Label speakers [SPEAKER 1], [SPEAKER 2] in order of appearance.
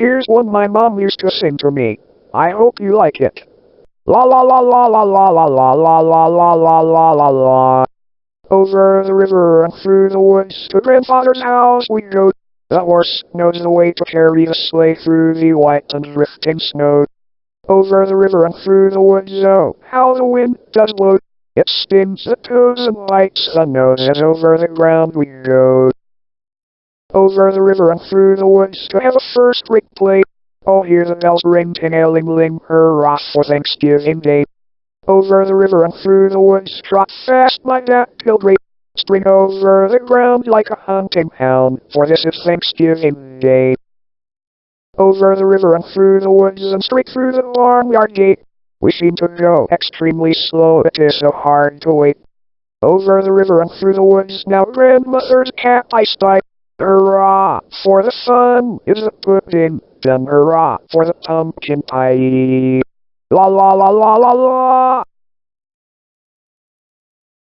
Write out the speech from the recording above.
[SPEAKER 1] Here's one my mom used to sing to me. I hope you like it. La la la la la la la la la la la la la la la. Over the river and through the woods to grandfather's house we go. The horse knows the way to carry the sleigh through the white and drifting snow. Over the river and through the woods, oh, how the wind does blow. It stings the toes and lights the nose as over the ground we go. Over the river and through the woods to have a first-rate play. Oh, hear the bells ring, ting-a-ling-ling, hurrah for Thanksgiving Day. Over the river and through the woods, trot fast my dappled String over the ground like a hunting hound, for this is Thanksgiving Day. Over the river and through the woods and straight through the barnyard gate. We seem to go extremely slow, it is so hard to wait. Over the river and through the woods, now grandmother's cat I spy. Hurrah for the sun is the pudding, then hurrah for the pumpkin pie. La la la la la la.